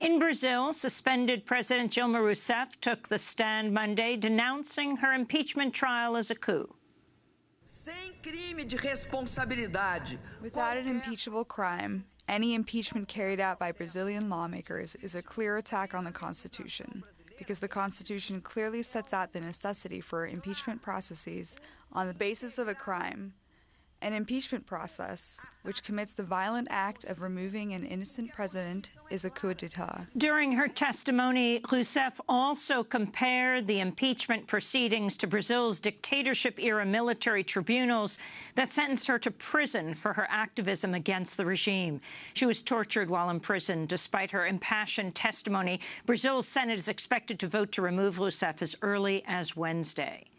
In Brazil, suspended President Dilma Rousseff took the stand Monday denouncing her impeachment trial as a coup. Without an impeachable crime, any impeachment carried out by Brazilian lawmakers is a clear attack on the Constitution, because the Constitution clearly sets out the necessity for impeachment processes on the basis of a crime an impeachment process, which commits the violent act of removing an innocent president, is a coup d'etat. During her testimony, Rousseff also compared the impeachment proceedings to Brazil's dictatorship-era military tribunals that sentenced her to prison for her activism against the regime. She was tortured while in prison. Despite her impassioned testimony, Brazil's Senate is expected to vote to remove Rousseff as early as Wednesday.